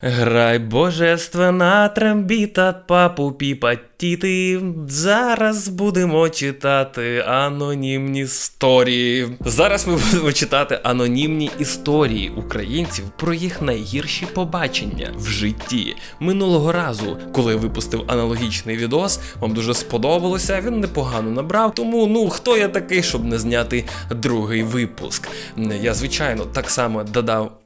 Грай божественна трембіта, папу піпа тіти. Зараз будемо читати анонімні історії. Зараз ми будемо читати анонімні історії українців про їх найгірші побачення в житті. Минулого разу, коли я випустив аналогічний відос, вам дуже сподобалося. Він непогано набрав. Тому ну хто я такий, щоб не зняти другий випуск? Я звичайно так само додав.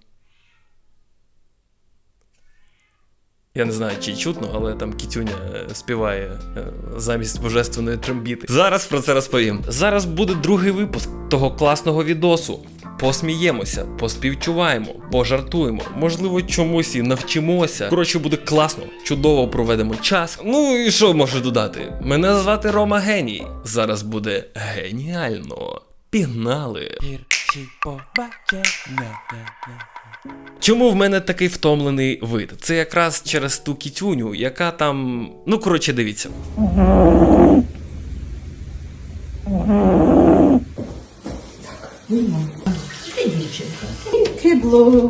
Я не знаю, чи чутно, але там Кітюня е, співає е, замість божественної трембіти. Зараз про це розповім. Зараз буде другий випуск того класного відосу. Посміємося, поспівчуваємо, пожартуємо, можливо, чомусь і навчимося. Коротше, буде класно, чудово проведемо час. Ну і що можу додати? Мене звати Рома Геній. Зараз буде геніально. Пігнали! Гірші побачення. Чому в мене такий втомлений вид? Це якраз через ту кітюню, яка там. Ну, коротше, дивіться.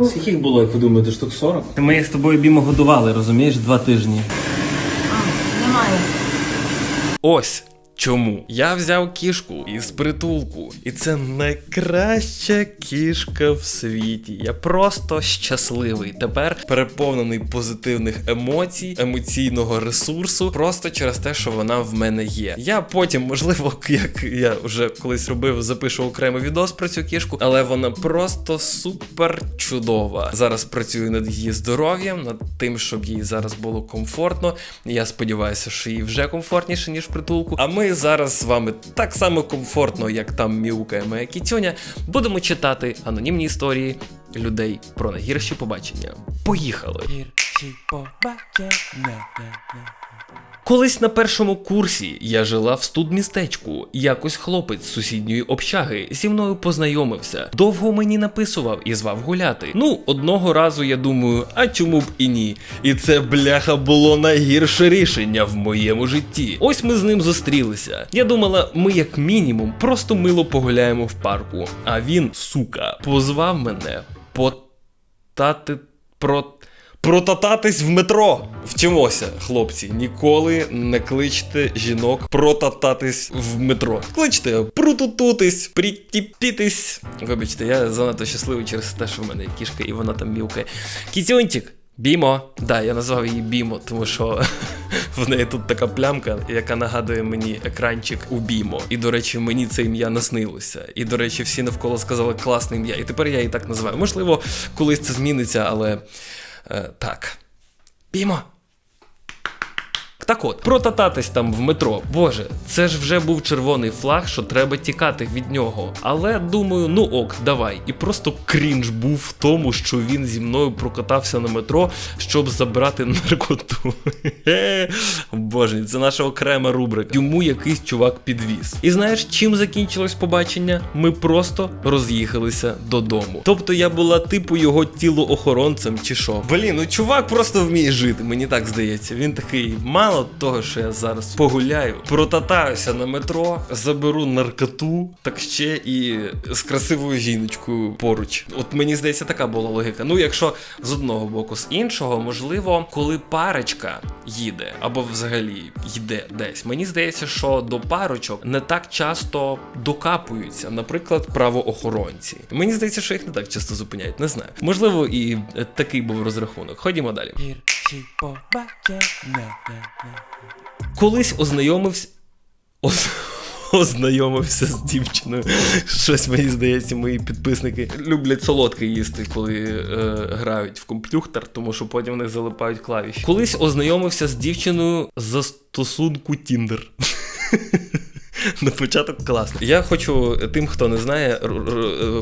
Скільки було, як ви думаєте, штук 40? Ми з тобою бімо годували, розумієш, два тижні. Немає. Ось. Чому я взяв кішку із притулку, і це найкраща кішка в світі. Я просто щасливий. Тепер переповнений позитивних емоцій, емоційного ресурсу, просто через те, що вона в мене є. Я потім, можливо, як я вже колись робив, запишу окремий відос про цю кішку, але вона просто супер чудова. Зараз працюю над її здоров'ям, над тим, щоб їй зараз було комфортно. Я сподіваюся, що їй вже комфортніше, ніж притулку. А ми зараз з вами так само комфортно, як там міукає моя кітюня, будемо читати анонімні історії людей про найгірші побачення. Поїхали! Побачення. Колись на першому курсі я жила в студмістечку. Якось хлопець з сусідньої общаги зі мною познайомився. Довго мені написував і звав гуляти. Ну, одного разу я думаю, а чому б і ні? І це бляха було найгірше рішення в моєму житті. Ось ми з ним зустрілися. Я думала, ми як мінімум просто мило погуляємо в парку. А він, сука, позвав мене потати про. Протататись в метро. Вчимося, хлопці. Ніколи не кличте жінок протататись в метро. Кличте прутутутись, притіпітись. Вибачте, я занадто щасливий через те, що в мене кішка і вона там мілкає. Кітюнтик. Бімо, да, я назвав її Бімо, тому що в неї тут така плямка, яка нагадує мені екранчик у Бімо. І до речі, мені це ім'я наснилося. І до речі, всі навколо сказали класне ім'я. І тепер я її так називаю. Можливо, колись це зміниться, але так. Бімо. Так от, протататись там в метро. Боже, це ж вже був червоний флаг, що треба тікати від нього. Але думаю, ну ок, давай. І просто крінж був в тому, що він зі мною прокатався на метро, щоб забрати наркоту. Боже, це наша окрема рубрика. Йому якийсь чувак підвіз. І знаєш, чим закінчилось побачення? Ми просто роз'їхалися додому. Тобто я була типу його тілоохоронцем чи що. Блін, ну чувак просто вміє жити, мені так здається. Він такий, мало того, що я зараз погуляю, протатаюся на метро, заберу наркоту, так ще і з красивою жіночкою поруч. От мені здається, така була логіка. Ну, якщо з одного боку, з іншого, можливо, коли парочка їде або взагалі йде десь, мені здається, що до парочок не так часто докапуються, наприклад, правоохоронці. Мені здається, що їх не так часто зупиняють, не знаю. Можливо, і такий був розрахунок. Ходімо далі. Гірші побачення. Колись ознайомився. Оз... Ознайомився з дівчиною. Щось мені здається, мої підписники люблять солодке їсти, коли е, грають в комп'ютер, тому що потім в них залипають клавіші. Колись ознайомився з дівчиною за стосунку Тіндер. На початок класно. Я хочу тим, хто не знає,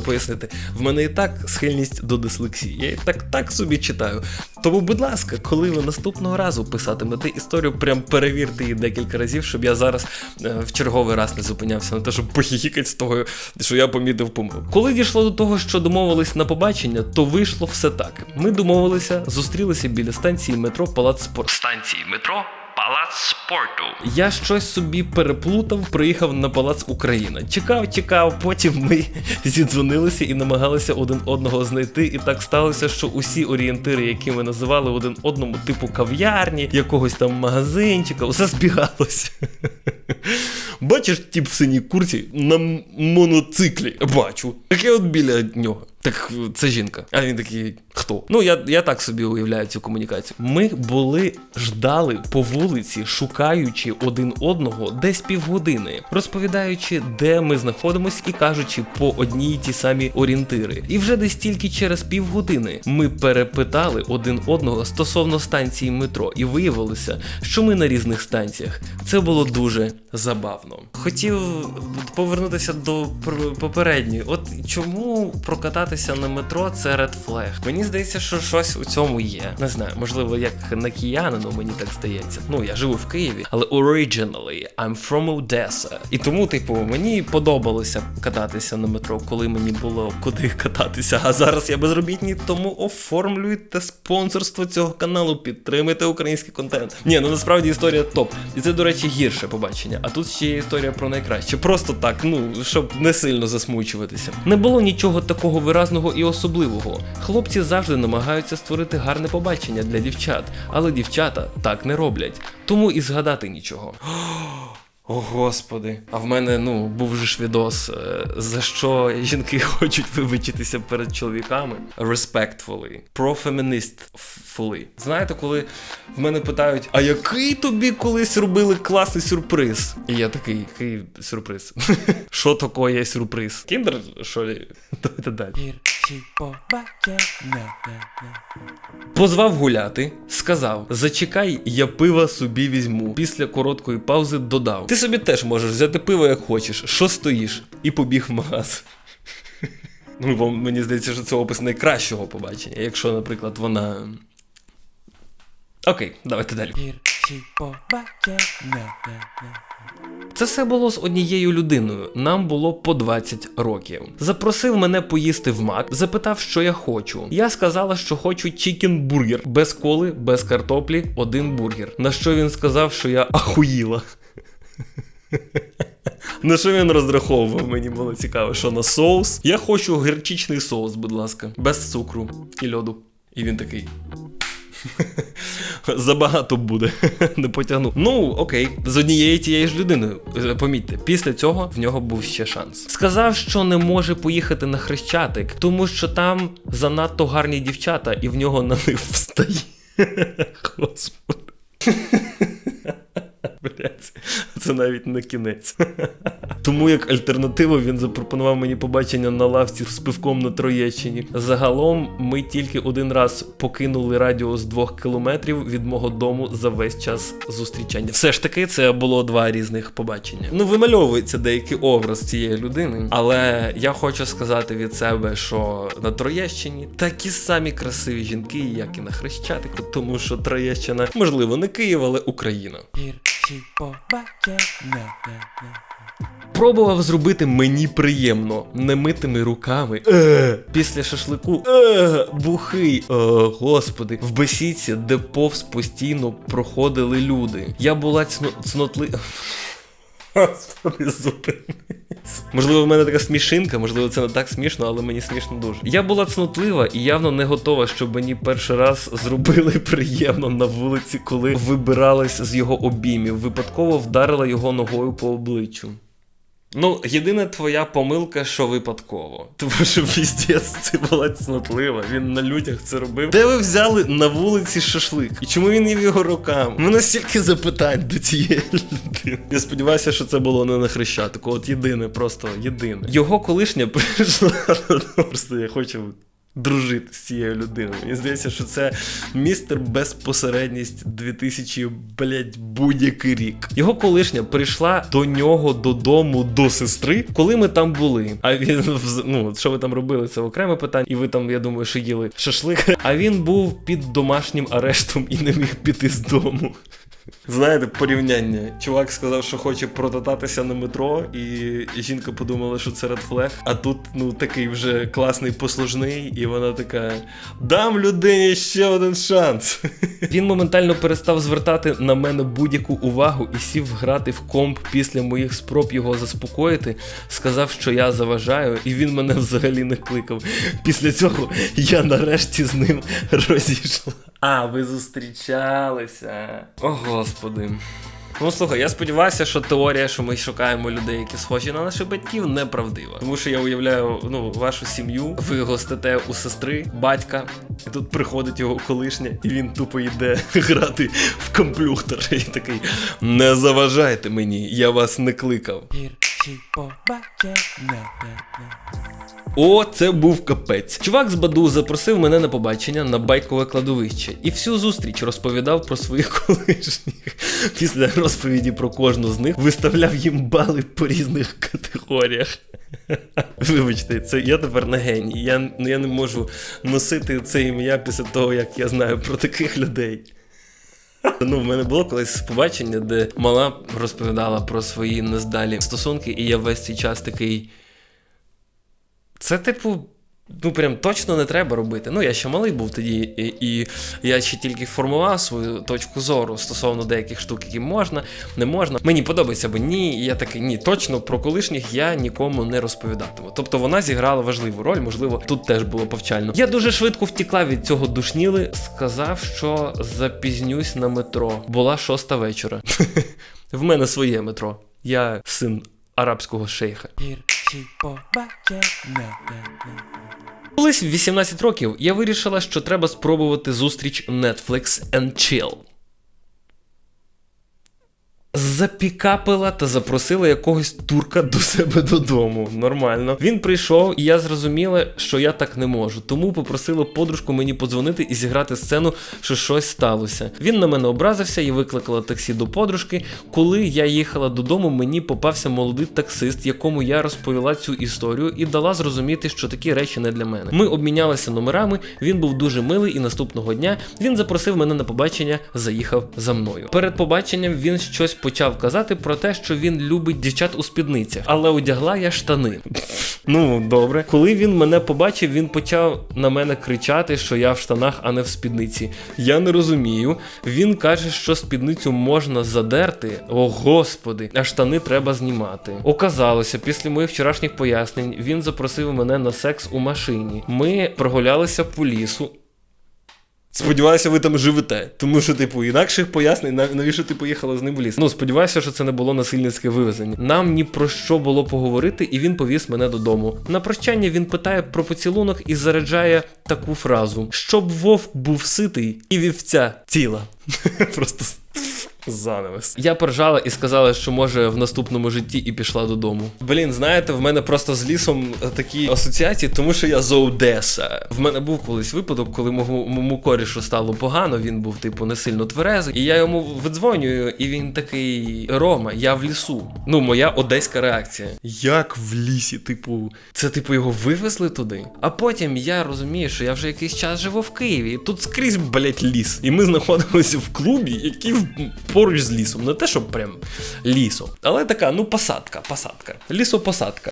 пояснити. В мене і так схильність до дислексії. Я і так так собі читаю. Тому, будь ласка, коли ви наступного разу писатимете історію, прям перевірте її декілька разів, щоб я зараз е, в черговий раз не зупинявся на те, щоб похіхікати з того, що я помітив помилку. Коли дійшло до того, що домовились на побачення, то вийшло все так. Ми домовилися, зустрілися біля станції метро Палац спорт. Станції метро Палац спорту. Я щось собі переплутав, приїхав на палац Україна. Чекав, чекав, потім ми зідзвонилися і намагалися один одного знайти. І так сталося, що усі орієнтири, які ми називали один одному, типу кав'ярні, якогось там магазинчика, усе збігалося. Бачиш, тип в синій курці на моноциклі. Бачу. Таке от біля нього. Так це жінка. А він такий, хто? Ну, я, я так собі уявляю цю комунікацію. Ми були ждали по вулиці, шукаючи один одного десь півгодини, розповідаючи, де ми знаходимось, і кажучи по одній й ті самі орієнтири. І вже десь тільки через півгодини ми перепитали один одного стосовно станції метро, і виявилося, що ми на різних станціях. Це було дуже забавно. Хотів повернутися до попередньої. От чому прокататися на метро це red flag? Мені здається, що щось у цьому є. Не знаю, можливо, як на киянину, мені так здається. Ну, я живу в Києві, але originally I'm from Odessa. І тому, типу, мені подобалося кататися на метро, коли мені було куди кататися. А зараз я безробітний, тому оформлюйте спонсорство цього каналу, підтримуйте український контент. Ні, ну насправді історія топ. І це, до речі, гірше побачення. А тут ще є історія про найкраще. Просто так, ну щоб не сильно засмучуватися. Не було нічого такого виразного і особливого. Хлопці завжди намагаються створити гарне побачення для дівчат, але дівчата так не роблять. Тому і згадати нічого. О, господи. А в мене ну був же ж відос, е, за що жінки хочуть вибачитися перед чоловіками. Respectfully. Pro-feminist-fully. Знаєте, коли в мене питають, а який тобі колись робили класний сюрприз? І я такий, який сюрприз? Що таке сюрприз? Кіндер, що ли? Давайте далі. Позвав гуляти, сказав: Зачекай, я пива собі візьму. Після короткої паузи додав: Ти собі теж можеш взяти пиво як хочеш, що стоїш, і побіг в магаз. Ну, бо мені здається, що це опис найкращого побачення, якщо, наприклад, вона. Окей, давайте далі. Це все було з однією людиною. Нам було по 20 років. Запросив мене поїсти в мак, запитав, що я хочу. Я сказала, що хочу чікін-бургер без коли, без картоплі, один бургер. На що він сказав, що я ахуїла. На що він розраховував? Мені було цікаво, що на соус. Я хочу гірчичний соус, будь ласка, без цукру і льоду. І він такий. Забагато буде, не потягну. Ну, окей, з однією тією ж людиною. Е, Помітьте, після цього в нього був ще шанс. Сказав, що не може поїхати на хрещатик, тому що там занадто гарні дівчата, і в нього на них встає. Господи. Блять, це навіть не кінець. Тому як альтернативу він запропонував мені побачення на лавці з пивком на Троєщині. Загалом ми тільки один раз покинули радіус двох кілометрів від мого дому за весь час зустрічання. Все ж таки, це було два різних побачення. Ну, вимальовується деякий образ цієї людини, але я хочу сказати від себе, що на Троєщині такі самі красиві жінки, як і на Хрещатику, тому що Троєщина, можливо, не Київ, але Україна. Пробував зробити мені приємно немитими руками. Е, після шашлику е, бухий. Е, господи, в бесідці, де повз постійно проходили люди. Я була цно, цнотли. Можливо, в мене така смішинка, можливо, це не так смішно, але мені смішно дуже. Я була цнотлива і явно не готова, щоб мені перший раз зробили приємно на вулиці, коли вибиралась з його обіймів. Випадково вдарила його ногою по обличчю. Ну, єдина твоя помилка, що випадково. Тому що піздець це була цнотлива. Він на людях це робив. Де ви взяли на вулиці шашлик? І чому він їв його рукам? У мене стільки запитань до цієї людини. Я сподіваюся, що це було не на хрещатику. От єдине, просто єдине. Його колишня прийшла. Просто я хочу. Дружити з цією людиною. Мені здається, що це містер безпосередність 2000, блять, будь-який рік. Його колишня прийшла до нього додому до сестри, коли ми там були. А він ну, що ви там робили, це окреме питання. І ви там, я думаю, що їли шашлик. А він був під домашнім арештом і не міг піти з дому. Знаєте, порівняння. Чувак сказав, що хоче прокататися на метро, і жінка подумала, що це редфлег. А тут, ну, такий вже класний послужний, і вона така: дам людині ще один шанс. Він моментально перестав звертати на мене будь-яку увагу і сів грати в комп після моїх спроб його заспокоїти. Сказав, що я заважаю, і він мене взагалі не кликав. Після цього я нарешті з ним розійшла. А, ви зустрічалися. О, господи. Ну слухай, я сподіваюся, що теорія, що ми шукаємо людей, які схожі на наших батьків, неправдива. Тому що я уявляю ну, вашу сім'ю, ви гостите у сестри, батька, і тут приходить його колишня, і він тупо йде грати в комплюхтер. І такий: не заважайте мені, я вас не кликав. Гірші побачення. О, це був капець. Чувак з Баду запросив мене на побачення на байкове кладовище і всю зустріч розповідав про своїх колишніх. Після розповіді про кожну з них виставляв їм бали по різних категоріях. Вибачте, це я тепер не геній. Я, ну, я не можу носити це ім'я після того, як я знаю про таких людей. Ну, в мене було колись побачення, де мала розповідала про свої нездалі стосунки, і я весь цей час такий. Це, типу, ну прям точно не треба робити. Ну, я ще малий був тоді, і, і я ще тільки формував свою точку зору стосовно деяких штук, які можна, не можна. Мені подобається або ні. Я такий, ні, точно про колишніх я нікому не розповідатиму. Тобто вона зіграла важливу роль, можливо, тут теж було повчально. Я дуже швидко втікла від цього душніли, сказав, що запізнюсь на метро. Була шоста вечора. В мене своє метро. Я син арабського шейха. Колись в 18 років я вирішила, що треба спробувати зустріч Netflix and Chill. Запікапила та запросила якогось турка до себе додому. Нормально. Він прийшов, і я зрозуміла, що я так не можу. Тому попросила подружку мені подзвонити і зіграти сцену, що щось сталося. Він на мене образився і викликала таксі до подружки. Коли я їхала додому, мені попався молодий таксист, якому я розповіла цю історію і дала зрозуміти, що такі речі не для мене. Ми обмінялися номерами. Він був дуже милий, і наступного дня він запросив мене на побачення, заїхав за мною. Перед побаченням він щось почав казати про те, що він любить дівчат у спідницях, але одягла я штани. Ну, добре. Коли він мене побачив, він почав на мене кричати, що я в штанах, а не в спідниці. Я не розумію. Він каже, що спідницю можна задерти. О, господи, а штани треба знімати. Оказалося, після моїх вчорашніх пояснень він запросив мене на секс у машині. Ми прогулялися по лісу. Сподіваюся, ви там живете. Тому що, типу, інакших пояснень, нав- навіщо ти поїхала з ним в ліс. Ну, сподіваюся, що це не було насильницьке вивезення. Нам ні про що було поговорити, і він повіз мене додому. На прощання він питає про поцілунок і заряджає таку фразу: щоб вовк був ситий і вівця ціла. Просто занавес. Я поржала і сказала, що може в наступному житті і пішла додому. Блін, знаєте, в мене просто з лісом такі асоціації, тому що я з Одеса. В мене був колись випадок, коли моєму корішу стало погано. Він був, типу, не сильно тверезий. І я йому видзвонюю, і він такий: Рома, я в лісу. Ну, моя одеська реакція. Як в лісі? Типу, це типу його вивезли туди. А потім я розумію, що я вже якийсь час живу в Києві. І тут скрізь, блять, ліс. І ми знаходимося в клубі, який в- поруч з лісом. Не те, що прям лісом. Але така, ну, посадка, посадка. Лісопосадка.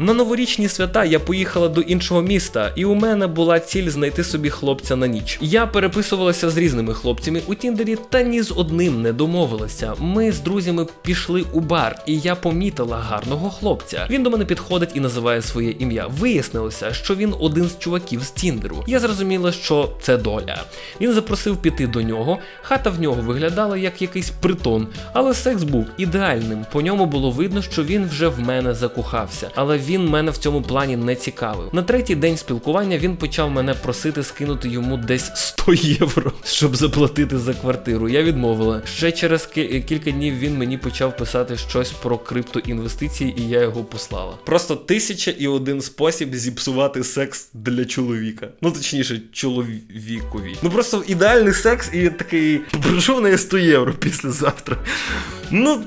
На новорічні свята я поїхала до іншого міста, і у мене була ціль знайти собі хлопця на ніч. Я переписувалася з різними хлопцями у Тіндері, та ні з одним не домовилася. Ми з друзями пішли у бар, і я помітила гарного хлопця. Він до мене підходить і називає своє ім'я. Вияснилося, що він один з чуваків з Тіндеру. Я зрозуміла, що це доля. Він запросив піти до нього. Хата в нього виглядала як якийсь притон, але секс був ідеальним. По ньому було видно, що він вже в мене закохався, але він мене в цьому плані не цікавив. На третій день спілкування він почав мене просити скинути йому десь 100 євро, щоб заплатити за квартиру. Я відмовила. Ще через кілька днів він мені почав писати щось про криптоінвестиції, і я його послала. Просто тисяча і один спосіб зіпсувати секс для чоловіка. Ну точніше, чоловікові. Ну просто ідеальний секс, і він такий прошу неї 100 євро післязавтра. Ну.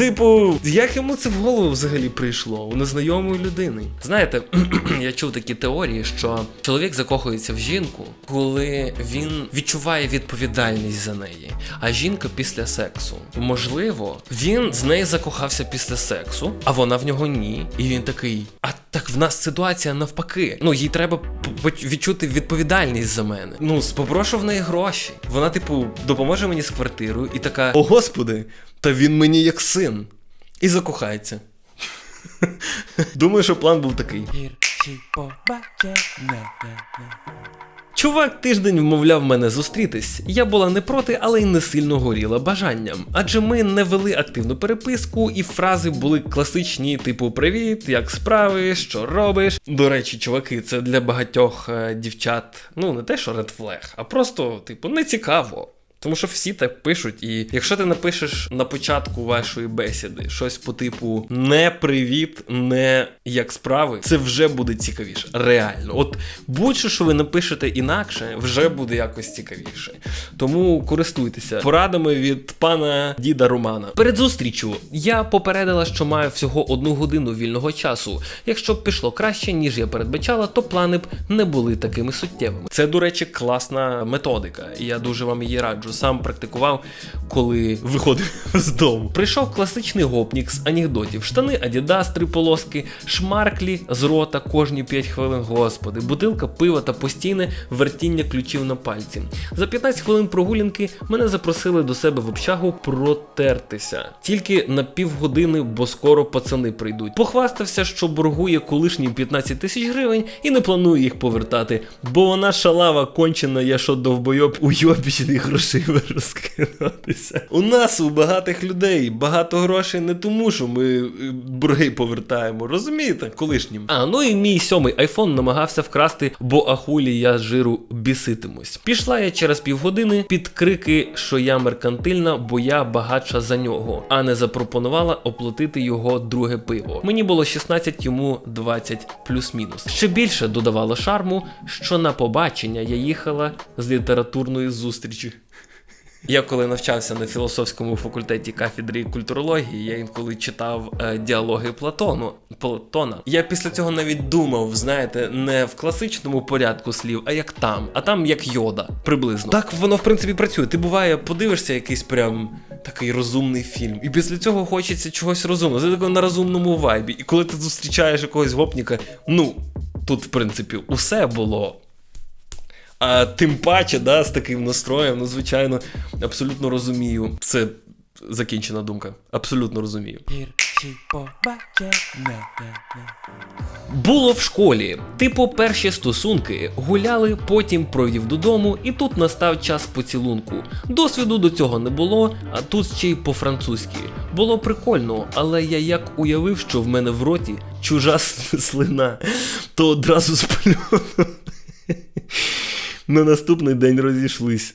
Типу, як йому це в голову взагалі прийшло у незнайомої людини? Знаєте, я чув такі теорії, що чоловік закохується в жінку, коли він відчуває відповідальність за неї, а жінка після сексу. Можливо, він з нею закохався після сексу, а вона в нього ні. І він такий: а так в нас ситуація навпаки. Ну, їй треба відчути відповідальність за мене. Ну, спопрошу в неї гроші. Вона, типу, допоможе мені з квартирою і така: О господи, та він мені як син. І закохається. Думаю, що план був такий. Чувак тиждень вмовляв мене зустрітись. Я була не проти, але й не сильно горіла бажанням. Адже ми не вели активну переписку, і фрази були класичні, типу Привіт, як справи, що робиш. До речі, чуваки, це для багатьох е, дівчат, ну не те, що flag, а просто, типу, не цікаво. Тому що всі так пишуть, і якщо ти напишеш на початку вашої бесіди щось по типу не привіт, не як справи, це вже буде цікавіше. Реально. От будь-що, що ви напишете інакше, вже буде якось цікавіше. Тому користуйтеся порадами від пана діда Романа. Перед зустрічю я попередила, що маю всього одну годину вільного часу. Якщо б пішло краще, ніж я передбачала, то плани б не були такими суттєвими. Це, до речі, класна методика, і я дуже вам її раджу. Сам практикував, коли виходив з дому. Прийшов класичний гопнік з анекдотів: штани Adidas, три полоски, шмарклі з рота кожні 5 хвилин. Господи, бутилка пива та постійне вертіння ключів на пальці. За 15 хвилин прогулянки мене запросили до себе в общагу протертися. Тільки на півгодини, бо скоро пацани прийдуть. Похвастався, що боргує колишнім 15 тисяч гривень і не планує їх повертати, бо вона шалава кончена, я що довбойоб уйобічних грошей розкинутися. У нас у багатих людей багато грошей не тому, що ми е, борги повертаємо, розумієте, колишнім. А ну і мій сьомий айфон намагався вкрасти, бо ахулі я з жиру біситимусь. Пішла я через півгодини під крики, що я меркантильна, бо я багатша за нього, а не запропонувала оплатити його друге пиво. Мені було 16, йому 20 плюс-мінус. Ще більше додавало шарму, що на побачення я їхала з літературної зустрічі. Я коли навчався на філософському факультеті кафедри культурології, я інколи читав е, діалоги Платону Платона. Я після цього навіть думав, знаєте, не в класичному порядку слів, а як там, а там як йода, приблизно. Так воно в принципі працює. Ти буває, подивишся якийсь прям такий розумний фільм, і після цього хочеться чогось розумного. Ти тако на розумному вайбі. І коли ти зустрічаєш якогось гопніка, ну тут в принципі усе було. А тим паче, да, з таким настроєм, ну, звичайно, абсолютно розумію. Це закінчена думка. Абсолютно розумію. Було в школі. Типу, перші стосунки гуляли, потім провів додому, і тут настав час поцілунку. Досвіду до цього не було, а тут ще й по-французьки. Було прикольно, але я як уявив, що в мене в роті чужа слина, то одразу сплюнув. На наступний день розійшлись.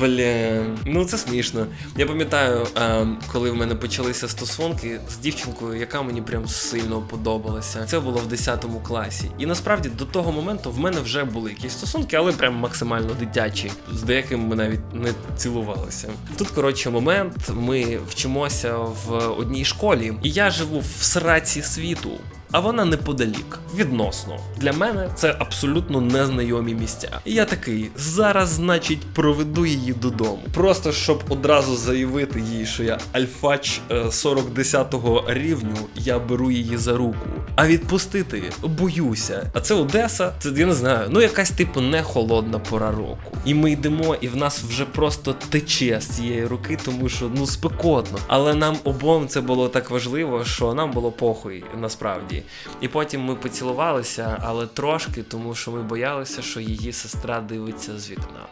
Блін, ну це смішно. Я пам'ятаю, е, коли в мене почалися стосунки з дівчинкою, яка мені прям сильно подобалася. Це було в 10 класі. І насправді до того моменту в мене вже були якісь стосунки, але прям максимально дитячі. З деякими ми навіть не цілувалися. Тут, коротше, момент. Ми вчимося в одній школі, і я живу в сраці світу. А вона неподалік, відносно. Для мене це абсолютно незнайомі місця. І я такий, зараз, значить, проведу її додому. Просто щоб одразу заявити їй, що я альфач е, 40-10 рівню, я беру її за руку. А відпустити боюся. А це Одеса, це я не знаю, ну якась типу не холодна пора року. І ми йдемо, і в нас вже просто тече з цієї руки, тому що ну спекотно. Але нам обом це було так важливо, що нам було похуй насправді. І потім ми поцілувалися, але трошки, тому що ми боялися, що її сестра дивиться з вікна.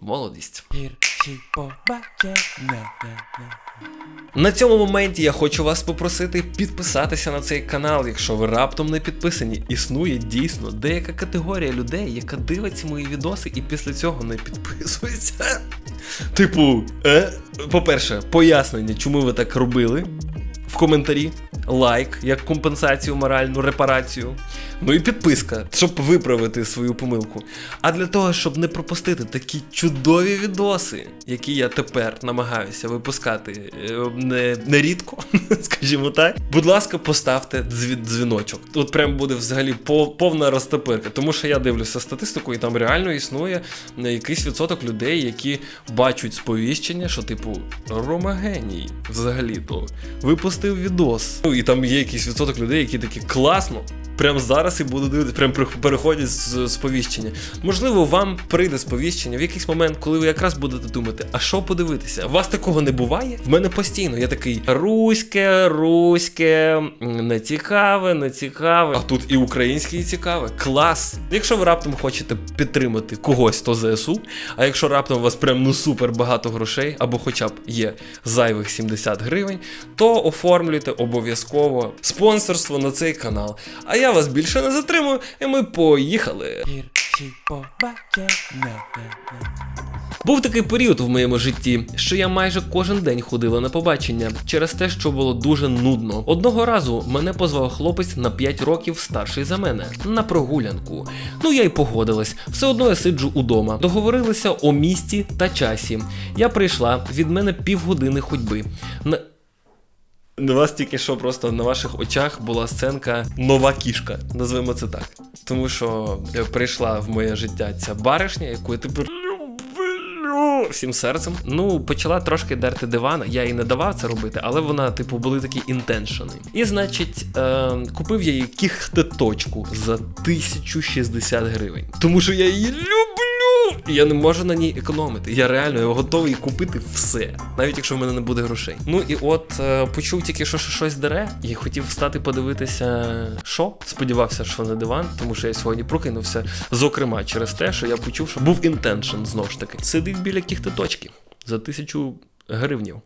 Молодість. Гірші побачення. На цьому моменті я хочу вас попросити підписатися на цей канал, якщо ви раптом не підписані. Існує дійсно деяка категорія людей, яка дивиться мої відоси і після цього не підписується. Типу, е? по-перше, пояснення, чому ви так робили в коментарі. лайк як компенсацію, моральну репарацію. Ну і підписка, щоб виправити свою помилку. А для того, щоб не пропустити такі чудові відоси, які я тепер намагаюся випускати е, не, скажімо так. Будь ласка, поставте дзвіночок. Тут прям буде взагалі пов- повна розтопирка. Тому що я дивлюся статистику, і там реально існує е, якийсь відсоток людей, які бачать сповіщення, що, типу, Рома геній взагалі-то випустив відос. Ну і там є якийсь відсоток людей, які такі класно. Прямо зараз і буду дивитися, прям переходять з сповіщення. Можливо, вам прийде сповіщення в якийсь момент, коли ви якраз будете думати, а що подивитися? У вас такого не буває? В мене постійно. Я такий руське, руське, не цікаве, не цікаве. А тут і українське, і цікаве. Клас! Якщо ви раптом хочете підтримати когось, то ЗСУ. А якщо раптом у вас прям ну супер багато грошей, або хоча б є зайвих 70 гривень, то оформлюйте обов'язково спонсорство на цей канал. А я вас більше не затримую, і ми поїхали. Був такий період в моєму житті, що я майже кожен день ходила на побачення через те, що було дуже нудно. Одного разу мене позвав хлопець на 5 років старший за мене на прогулянку. Ну я й погодилась. Все одно я сиджу удома. Договорилися о місті та часі. Я прийшла від мене півгодини ходьби. На... На вас тільки що просто на ваших очах була сценка нова кішка, назвемо це так. Тому що е, прийшла в моє життя ця баришня, яку я тепер люблю всім серцем. Ну, почала трошки дерти диван. Я їй не давав це робити, але вона, типу, були такі інтеншени. І, значить, е, купив я їй кіхтеточку за 1060 гривень. Тому що я її люблю! Я не можу на ній економити. Я реально я готовий купити все, навіть якщо в мене не буде грошей. Ну і от е, почув тільки, що що щось дере, і хотів встати подивитися, що. Сподівався, що не диван, тому що я сьогодні прокинувся. Зокрема, через те, що я почув, що був інтеншн знову ж таки. Сидить біля кіхтеточки за тисячу гривнів.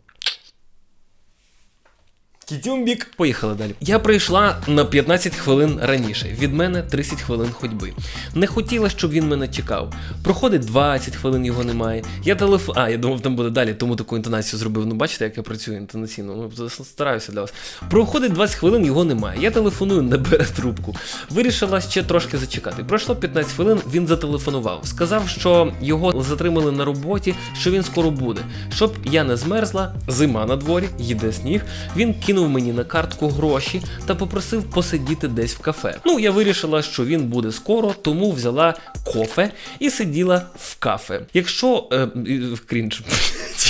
Кітюмбік. Поїхали далі. Я прийшла на 15 хвилин раніше. Від мене 30 хвилин ходьби. Не хотіла, щоб він мене чекав. Проходить 20 хвилин, його немає. Я телеф... А, я думав, там буде далі, тому таку інтонацію зробив. Ну, бачите, як я працюю інтонаційно. Ну, стараюся для вас. Проходить 20 хвилин, його немає. Я телефоную, не бере трубку. Вирішила ще трошки зачекати. Пройшло 15 хвилин, він зателефонував. Сказав, що його затримали на роботі, що він скоро буде. Щоб я не змерзла, зима на дворі, їде сніг. Він кинув мені на картку гроші та попросив посидіти десь в кафе. Ну, я вирішила, що він буде скоро, тому взяла кофе і сиділа в кафе. Якщо е, крінж.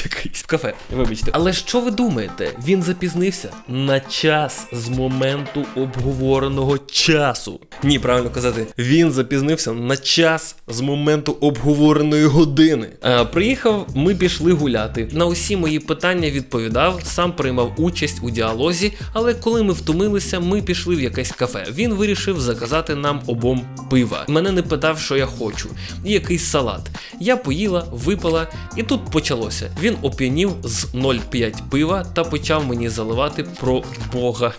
Якийсь в кафе, вибачте. Але що ви думаєте? Він запізнився на час з моменту обговореного часу. Ні, правильно казати, він запізнився на час з моменту обговореної години. Е, приїхав, ми пішли гуляти. На усі мої питання відповідав, сам приймав участь у діалозі, але коли ми втомилися, ми пішли в якесь кафе. Він вирішив заказати нам обом пива. Мене не питав, що я хочу, і якийсь салат. Я поїла, випила, і тут почалося. Він оп'янів з 0,5 пива та почав мені заливати про Бога.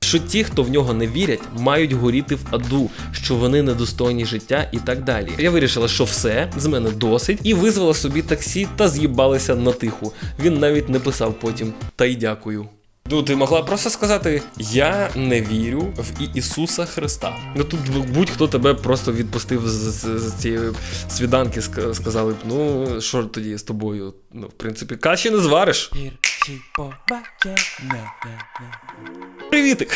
Що ті, хто в нього не вірять, мають горіти в аду, що вони недостойні життя і так далі. Я вирішила, що все з мене досить, і визвала собі таксі та з'їбалася на тиху. Він навіть не писав потім та й дякую. Ну, ти могла просто сказати: Я не вірю в Ісуса Христа. Ну тут будь-хто тебе просто відпустив з, з, з цієї свіданки, ска- сказали б, ну що тоді з тобою? Ну, в принципі, каші не звариш. Привітик!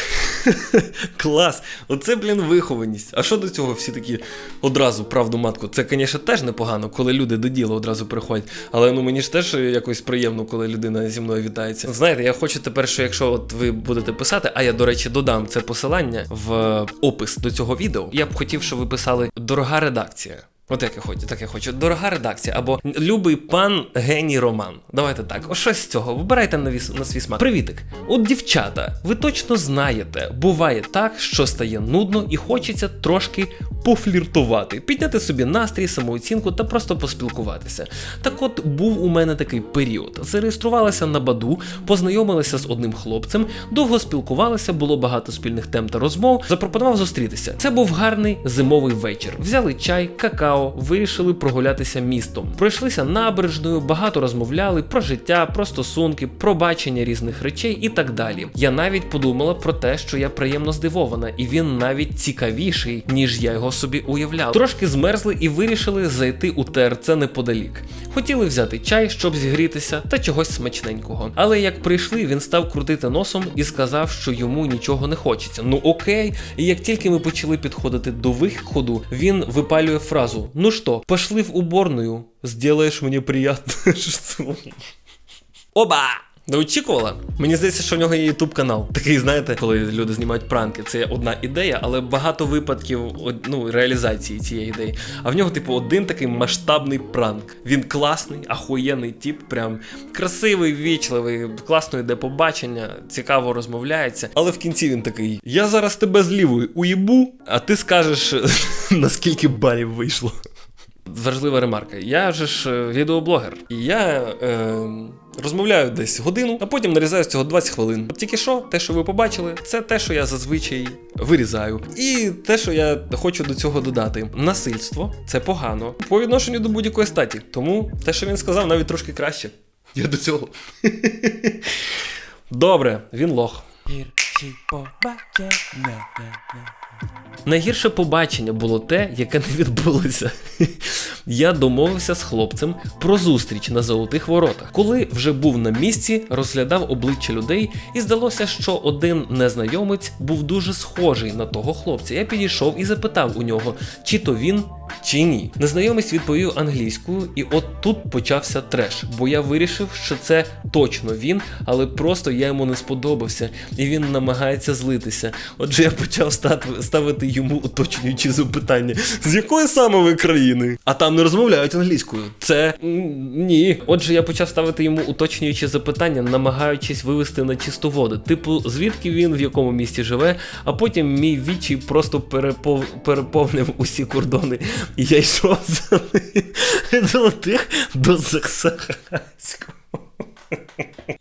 Клас! Оце, блін, вихованість. А що до цього всі такі одразу правду матку? Це, звісно, теж непогано, коли люди до діла одразу приходять. Але ну мені ж теж якось приємно, коли людина зі мною вітається. Знаєте, я хочу тепер, що якщо от ви будете писати, а я, до речі, додам це посилання в опис до цього відео, я б хотів, щоб ви писали дорога редакція. От як я хочу, так я хочу. Дорога редакція або любий пан геній Роман. Давайте так. О, щось з цього. Вибирайте на, віс, на свій смак. Привітик. От дівчата, ви точно знаєте, буває так, що стає нудно і хочеться трошки пофліртувати, підняти собі настрій, самооцінку та просто поспілкуватися. Так от був у мене такий період. Зареєструвалася на Баду, познайомилася з одним хлопцем, довго спілкувалися, було багато спільних тем та розмов. Запропонував зустрітися. Це був гарний зимовий вечір. Взяли чай, какао. Цікаво, вирішили прогулятися містом. Пройшлися набережною, багато розмовляли про життя, про стосунки, про бачення різних речей і так далі. Я навіть подумала про те, що я приємно здивована, і він навіть цікавіший, ніж я його собі уявляв. Трошки змерзли і вирішили зайти у ТРЦ неподалік. Хотіли взяти чай, щоб зігрітися, та чогось смачненького. Але як прийшли, він став крутити носом і сказав, що йому нічого не хочеться. Ну окей. І як тільки ми почали підходити до виходу, він випалює фразу: Ну что, пошли в уборную, Сделаешь мне приятное что Оба! Не очікувала? Мені здається, що в нього є ютуб канал. Такий, знаєте, коли люди знімають пранки. Це одна ідея, але багато випадків ну, реалізації цієї ідеї. А в нього, типу, один такий масштабний пранк. Він класний, ахуєнний тип, прям красивий, вічливий, класно йде побачення, цікаво розмовляється. Але в кінці він такий: Я зараз тебе з лівої уїбу, а ти скажеш, наскільки балів вийшло. Важлива ремарка. Я же ж е, відеоблогер, і я е, розмовляю десь годину, а потім нарізаю з цього 20 хвилин. От тільки що, те, що ви побачили, це те, що я зазвичай вирізаю. І те, що я хочу до цього додати: насильство це погано по відношенню до будь-якої статі. Тому те, що він сказав, навіть трошки краще. Я до цього. Добре, він лох. Гірші побачення. Найгірше побачення було те, яке не відбулося. Я домовився з хлопцем про зустріч на золотих воротах. Коли вже був на місці, розглядав обличчя людей, і здалося, що один незнайомець був дуже схожий на того хлопця. Я підійшов і запитав у нього, чи то він. Чи ні? Незнайомець відповів англійською, і от тут почався треш, бо я вирішив, що це точно він, але просто я йому не сподобався, і він намагається злитися. Отже, я почав ставити йому уточнюючі запитання: з якої саме ви країни? А там не розмовляють англійською. Це ні. Отже, я почав ставити йому уточнюючі запитання, намагаючись вивести на чисту воду. Типу, звідки він в якому місті живе, а потім мій відчай просто перепов... переповнив усі кордони. І я йшов ним золотих до Заксахаського.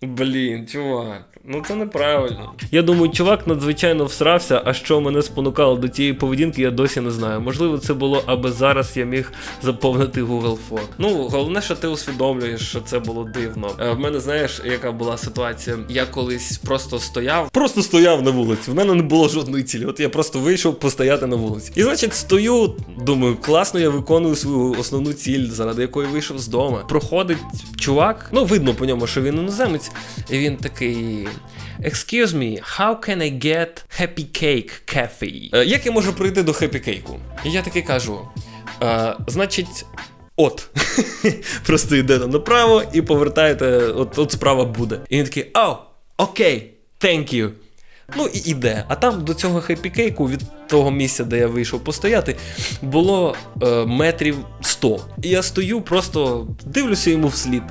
Блін, чувак, ну це неправильно. Я думаю, чувак надзвичайно всрався, а що мене спонукало до цієї поведінки, я досі не знаю. Можливо, це було, аби зараз я міг заповнити Google Form. Ну, головне, що ти усвідомлюєш, що це було дивно. Е, В мене знаєш, яка була ситуація? Я колись просто стояв, просто стояв на вулиці. В мене не було жодної цілі. От я просто вийшов постояти на вулиці. І значить, стою, думаю, класно, я виконую свою основну ціль, заради якої вийшов з дому. Проходить чувак, ну видно по ньому, що він іноземець, він такий. Excuse me, how can I get happy cake cafe? Е, як я можу прийти до happy cake? І я таки кажу: е, значить, от. Просто йдете направо і повертаєте, от, от справа буде. І він такий, о, окей, thank you. Ну і іде. А там до цього хеппі-кейку від того місця, де я вийшов постояти, було е, метрів 100. І я стою, просто дивлюся йому вслід.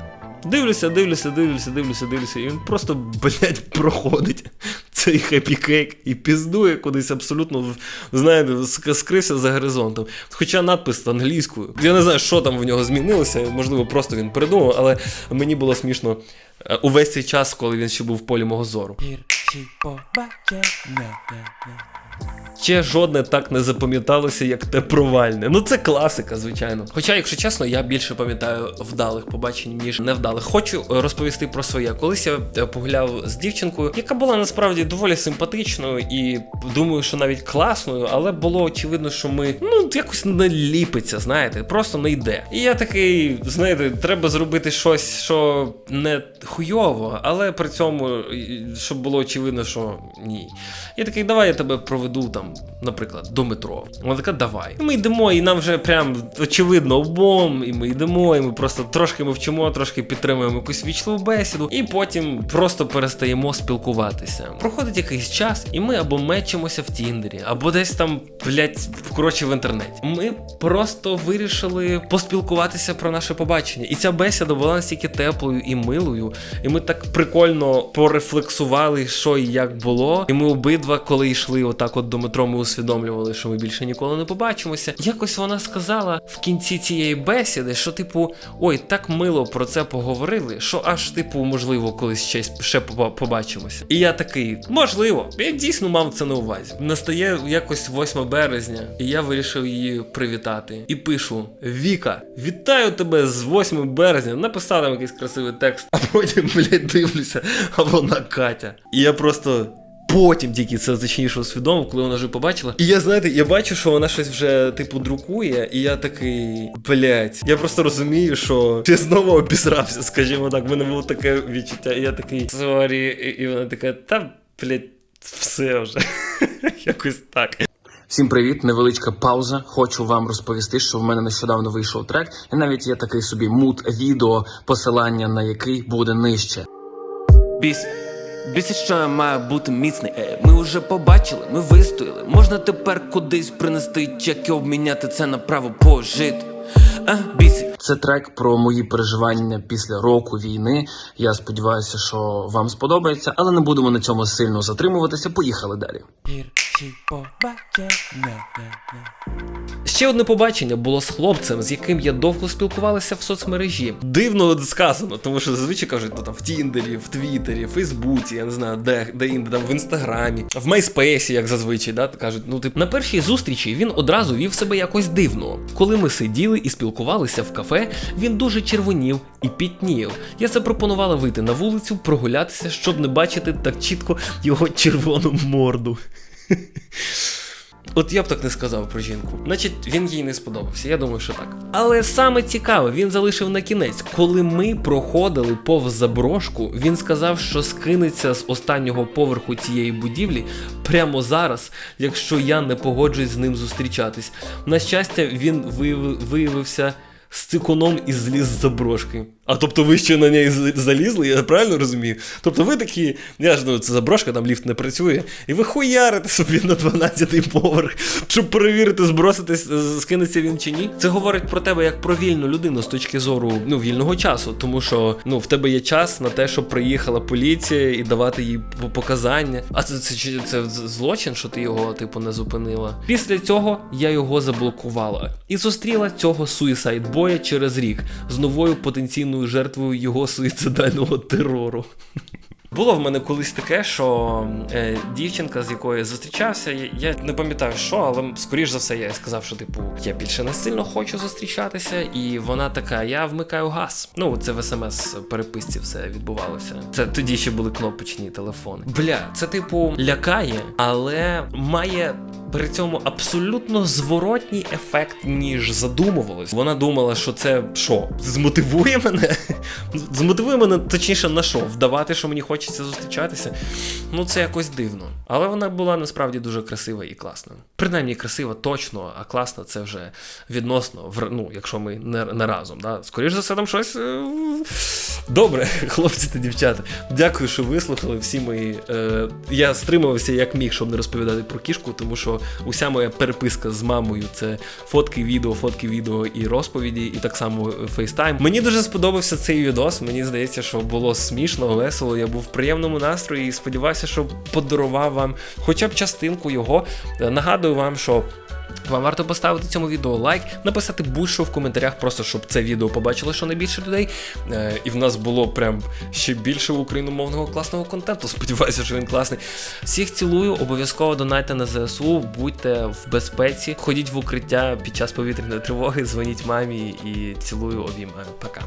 Дивлюся, дивлюся, дивлюся, дивлюся, дивлюся, і він просто, блядь, проходить цей Happy Cake і піздує кудись абсолютно, знаєте, скрився за горизонтом. Хоча надпис англійською. Я не знаю, що там в нього змінилося, можливо, просто він придумав, але мені було смішно е, увесь цей час, коли він ще був в полі мого зору. Ще жодне так не запам'яталося, як те провальне. Ну це класика, звичайно. Хоча, якщо чесно, я більше пам'ятаю вдалих побачень, ніж невдалих. Хочу е, розповісти про своє. Колись я е, погуляв з дівчинкою, яка була насправді доволі симпатичною і думаю, що навіть класною, але було очевидно, що ми ну якось не ліпиться, знаєте, просто не йде. І я такий, знаєте, треба зробити щось, що не хуйово, але при цьому, щоб було очевидно, що ні. Я такий, давай я тебе проведу там, наприклад, до метро. Вона така, давай. І ми йдемо, і нам вже прям очевидно обом, і ми йдемо, і ми просто трошки мовчимо, трошки підтримуємо якусь вічливу бесіду, і потім просто перестаємо спілкуватися. Проходить якийсь час, і ми або мечимося в Тіндері, або десь там, блять, коротше, в інтернеті. Ми просто вирішили поспілкуватися про наше побачення. І ця бесіда була настільки теплою і милою, і ми так прикольно порефлексували, що і як було. І ми обидва, коли йшли отак от до метро котрому ми усвідомлювали, що ми більше ніколи не побачимося. Якось вона сказала в кінці цієї бесіди, що, типу, ой, так мило про це поговорили, що аж, типу, можливо, колись ще, ще побачимося. І я такий, можливо, я дійсно мав це на увазі. Настає якось 8 березня, і я вирішив її привітати. І пишу: Віка, вітаю тебе з 8 березня. Написав там якийсь красивий текст, а потім, блядь, дивлюся, а вона Катя. І я просто. Потім тільки це точніше усвідомив, коли вона вже побачила. І я знаєте, я бачу, що вона щось вже типу друкує, і я такий, блять, я просто розумію, що я знову обісрався, скажімо так. В мене було таке відчуття, і я такий sorry, і вона така, та блять, все вже. Якось так. Всім привіт, невеличка пауза. Хочу вам розповісти, що в мене нещодавно вийшов трек, і навіть є такий собі mood video, посилання на який буде нижче. Біс. Бісить, що я маю бути міцний. Е, ми вже побачили, ми вистояли. Можна тепер кудись принести чек і обміняти це на право пожити. А. Це трек про мої переживання після року війни. Я сподіваюся, що вам сподобається, але не будемо на цьому сильно затримуватися. Поїхали далі. Побачення. Ще одне побачення було з хлопцем, з яким я довго спілкувалася в соцмережі. Дивно сказано, тому що зазвичай кажуть, ну там в Тіндері, в Твіттері, в Фейсбуці, я не знаю, де, де інде, там в інстаграмі, в Майспейсі, як зазвичай, да, кажуть, ну тип на першій зустрічі він одразу вів себе якось дивно. Коли ми сиділи і спілкувалися в кафе, він дуже червонів і пітнів. Я запропонувала вийти на вулицю, прогулятися, щоб не бачити так чітко його червону морду. От я б так не сказав про жінку. Значить, він їй не сподобався. Я думаю, що так. Але саме цікаве, він залишив на кінець. Коли ми проходили повз заброшку, він сказав, що скинеться з останнього поверху цієї будівлі прямо зараз, якщо я не погоджуюсь з ним зустрічатись. На щастя, він вияви- виявився. З цикуном і зліз з заброшки. А тобто ви ще на неї залізли, я правильно розумію? Тобто ви такі, я ж ну, це заброшка, там ліфт не працює, і ви хуярите собі на 12-й поверх, щоб перевірити, зброситись, скинеться він чи ні. Це говорить про тебе як про вільну людину з точки зору ну, вільного часу, тому що ну, в тебе є час на те, щоб приїхала поліція і давати їй показання. А це, це, це, це злочин, що ти його, типу, не зупинила. Після цього я його заблокувала і зустріла цього суїсайдбоя через рік з новою потенційною жертвою його суїцидального терору. Було в мене колись таке, що е, дівчинка, з якою я зустрічався, я, не пам'ятаю що, але скоріш за все я сказав, що типу я більше не сильно хочу зустрічатися, і вона така: я вмикаю газ. Ну, це в смс переписці все відбувалося. Це тоді ще були кнопочні телефони. Бля, це типу лякає, але має. При цьому абсолютно зворотній ефект, ніж задумувалось. Вона думала, що це що, змотивує мене? Змотивує мене точніше на що? Вдавати, що мені хочеться зустрічатися. Ну це якось дивно. Але вона була насправді дуже красива і класна. Принаймні красива точно, а класна це вже відносно, ну, якщо ми не, не разом. Да? Скоріше за все, там щось. е, Добре, хлопці та дівчата. Дякую, що вислухали всі мої. Е, я стримувався як міг, щоб не розповідати про кішку, тому що уся моя переписка з мамою це фотки, відео, фотки, відео і розповіді, і так само фейстайм. Мені дуже сподобався цей відос. Мені здається, що було смішно, весело. Я був в приємному настрої і сподіваюся, що подарував вам хоча б частинку його. Нагадую вам, що. Вам варто поставити цьому відео лайк, написати будь-що в коментарях, просто щоб це відео побачило щонайбільше людей. Е, і в нас було прям ще більше україномовного класного контенту. Сподіваюся, що він класний. Всіх цілую, обов'язково донайте на ЗСУ, будьте в безпеці, ходіть в укриття під час повітряної тривоги, дзвоніть мамі і цілую, обіймаю. Пока.